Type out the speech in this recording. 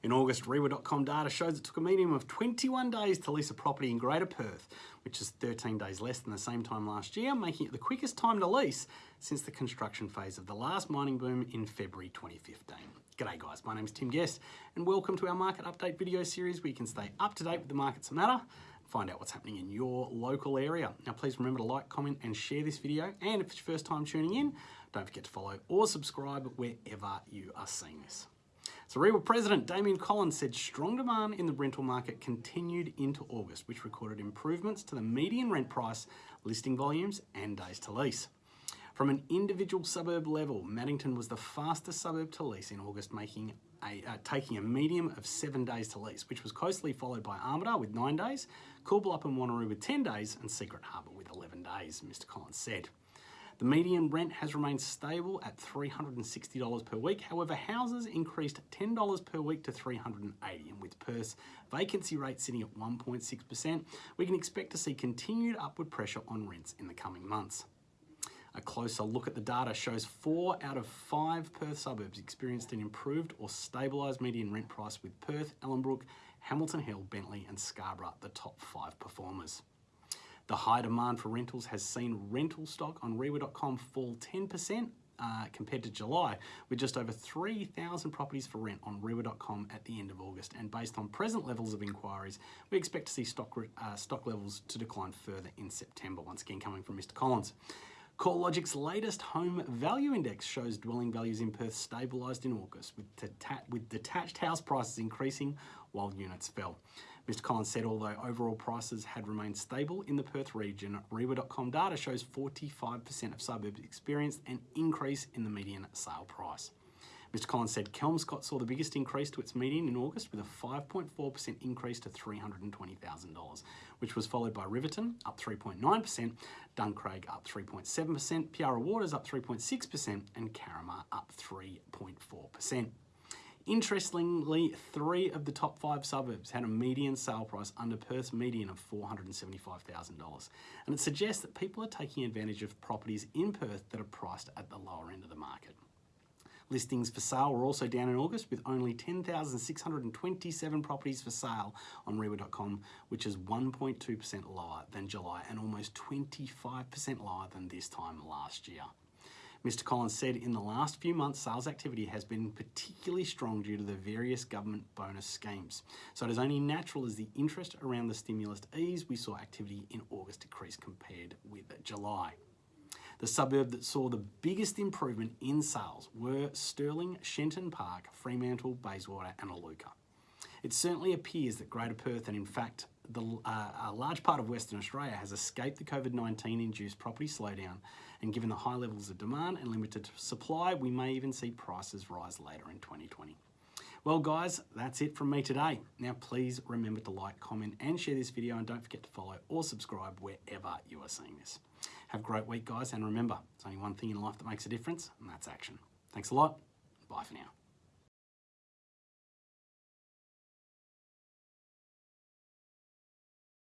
In August, REIWA.com data shows it took a median of 21 days to lease a property in Greater Perth, which is 13 days less than the same time last year, making it the quickest time to lease since the construction phase of the last mining boom in February 2015. G'day guys, my name is Tim Guest and welcome to our market update video series where you can stay up to date with the markets that matter find out what's happening in your local area. Now please remember to like, comment and share this video and if it's your first time tuning in, don't forget to follow or subscribe wherever you are seeing this. REIWA President Damian Collins said strong demand in the rental market continued into August, which recorded improvements to the median rent price, listing volumes and days to lease. From an individual suburb level, Maddington was the fastest suburb to lease in August, making a, uh, taking a medium of seven days to lease, which was closely followed by Armadale with nine days, Coolbellup and Wanneroo with 10 days, and Secret Harbour with 11 days, Mr Collins said. The median rent has remained stable at $360 per week. However, houses increased $10 per week to $380, and with Perth's vacancy rate sitting at 1.6%, we can expect to see continued upward pressure on rents in the coming months. A closer look at the data shows four out of five Perth suburbs experienced an improved or stabilised median rent price with Perth, Ellenbrook, Hamilton Hill, Bentley and Scarborough the top five performers. The high demand for rentals has seen rental stock on REIWA.com fall 10% uh, compared to July, with just over 3,000 properties for rent on REIWA.com at the end of August. And based on present levels of inquiries, we expect to see stock, uh, stock levels to decline further in September, once again coming from Mr. Collins. CoreLogic's latest home value index shows dwelling values in Perth stabilised in August, with, with detached house prices increasing while units fell. Mr Collins said although overall prices had remained stable in the Perth region, REIWA.com data shows 45% of suburbs experienced an increase in the median sale price. Mr Collins said Kelmscott saw the biggest increase to its median in August with a 5.4% increase to $320,000, which was followed by Riverton up 3.9%, Duncraig up 3.7%, Piara Waters up 3.6% and Carramar up 3.4%. Interestingly, three of the top five suburbs had a median sale price under Perth's median of $475,000. And it suggests that people are taking advantage of properties in Perth that are priced at the lower end of the market. Listings for sale were also down in August with only 10,627 properties for sale on REIWA.com, which is 1.2% lower than July and almost 25% lower than this time last year. Mr Collins said in the last few months, sales activity has been particularly strong due to the various government bonus schemes. So it is only natural as the interest around the stimulus ease, we saw activity in August decrease compared with July. The suburb that saw the biggest improvement in sales were Stirling, Shenton Park, Fremantle, Bayswater and Iluka. It certainly appears that Greater Perth and in fact the, uh, a large part of Western Australia has escaped the COVID-19 induced property slowdown and given the high levels of demand and limited supply, we may even see prices rise later in 2020. Well guys, that's it from me today. Now please remember to like, comment and share this video and don't forget to follow or subscribe wherever you are seeing this. Have a great week guys and remember, there's only one thing in life that makes a difference and that's action. Thanks a lot. Bye for now.